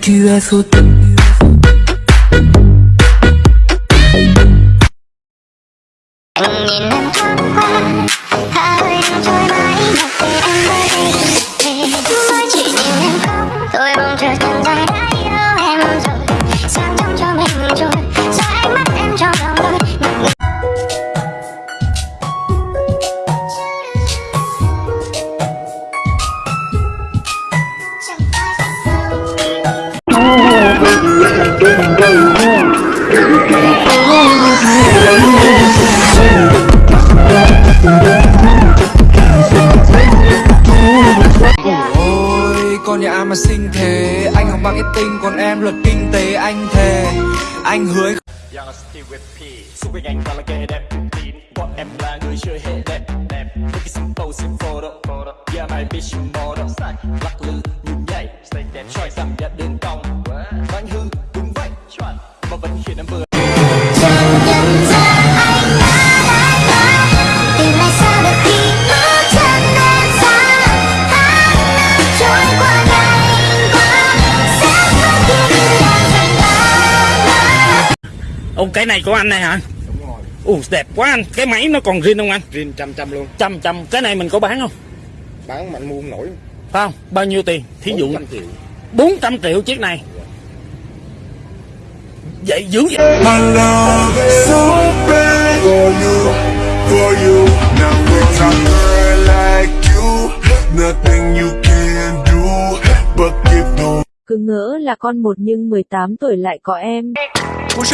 tu as sauté con nhà mà xinh thế. Anh học marketing, còn em luật kinh tế, anh thề. Anh hứa Young toàn là kẻ đẹp Bọn em là người chơi hệ đẹp. Đẹp photo Yeah, my bitch, you model cái này của anh này hả? Đúng rồi. Ồ đẹp quá anh, cái máy nó còn riêng không anh? Riêng trăm trăm luôn Trăm trăm, cái này mình có bán không? Bán mà anh mua không nổi Phải không? Bao nhiêu tiền? Thí dụ 400 triệu 400 triệu chiếc này. Vậy dữ vậy? My love cứ ngỡ là con một nhưng 18 tuổi lại có em. Cú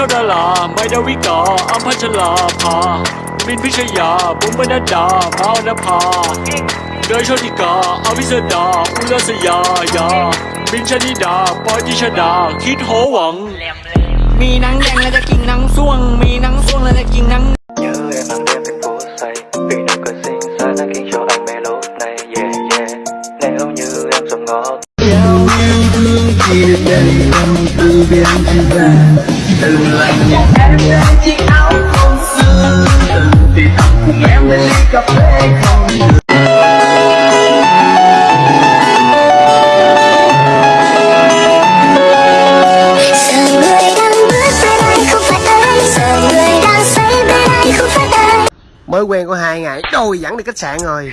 say bên anh không phải anh Mới quen có hai ngày, đôi dẫn đi khách sạn rồi.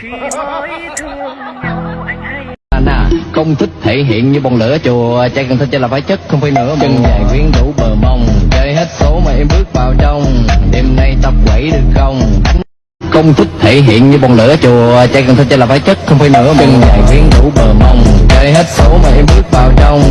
Anh à, công thức thể hiện như bông lửa chùa Trai cần thích cho là phải chất, không phải nữa Chân dài quyến rũ bờ mông Chơi hết số mà em bước vào trong. Đêm nay tập Công thức thể hiện như bông lửa chùa. Trai cần thích cho là phải chất, không phải nữa Chân dài quyến rũ bờ mông Chơi hết số mà em bước vào trong.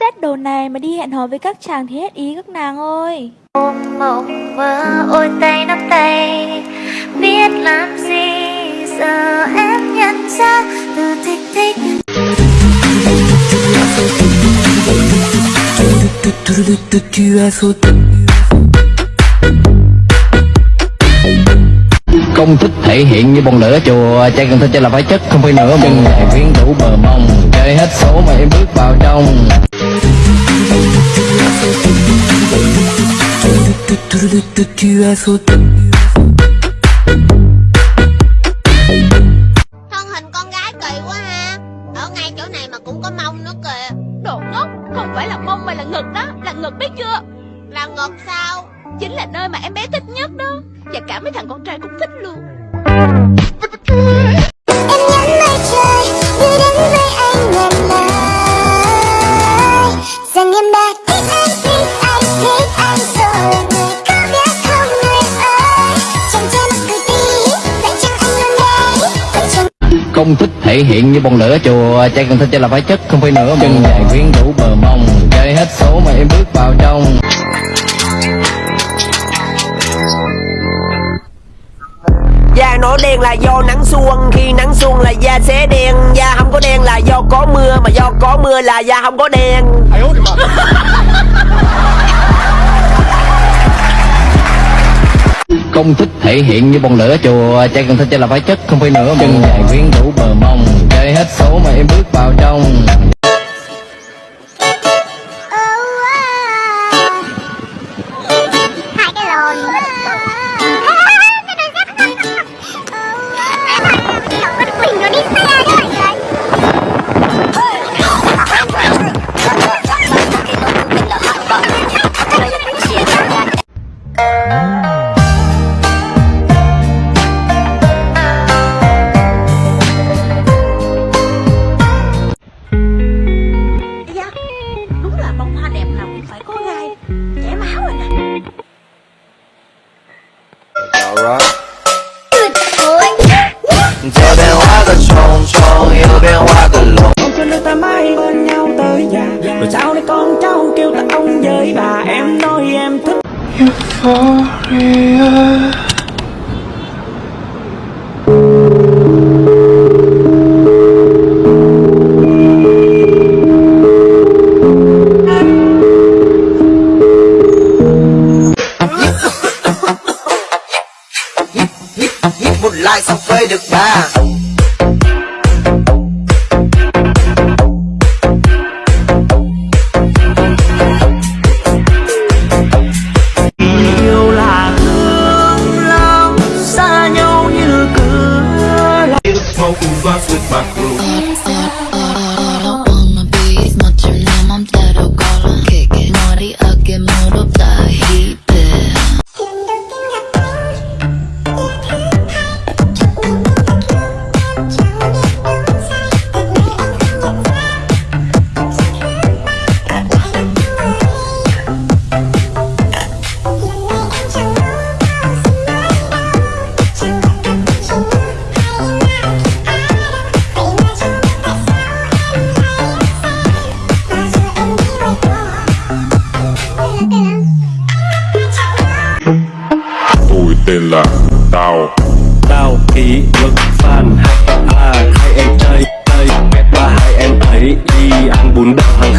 Xét đồ này mà đi hẹn hò với các chàng thì hết ý các nàng ơi. Ôm mộng mơ ôi tay nắm tay Biết làm gì giờ em nhận ra từ thích thích tu as sauté Công thức thể hiện như bông lửa chùa Trai cần thích cho là phải chất, không phải nữa Chân dài quyến rũ bờ mông Chơi hết số mà em bước vào trong. Tu as sauté Thân hình con gái kỳ quá ha. Ở ngay chỗ này mà cũng có mông nữa kìa Đồ ngốc, không phải là mông mà là ngực đó Là ngực biết chưa Là ngực sao Chính là nơi mà em bé thích nhất đó Và cả mấy thằng con trai cũng thích luôn thể hiện như bông lửa chùa. Trai cần thích cho là phải chất, không phải nữa Chân dài quyến rũ bờ mông Chơi hết số mà em bước vào trong. Da nó đen là do nắng xuân Khi nắng xuân là da sẽ đen. Da không có đen là do có mưa Mà do có mưa là da không có đen. Công thức thể hiện như bông lửa chùa. Trai cần thích cho là phải chất, không phải nữa Chân dài quyến rũ bờ mông Yêu Con cho nước ta mãi bên nhau tới già Rồi sau này con cháu kêu ta ông với bà. Em nói em thích. Euphoria lắm Xa nhau như cửa Smoking blunts with my crew ký kỷ fan hai a, hai em chơi chơi ba, hai em ấy đi ăn bún đậu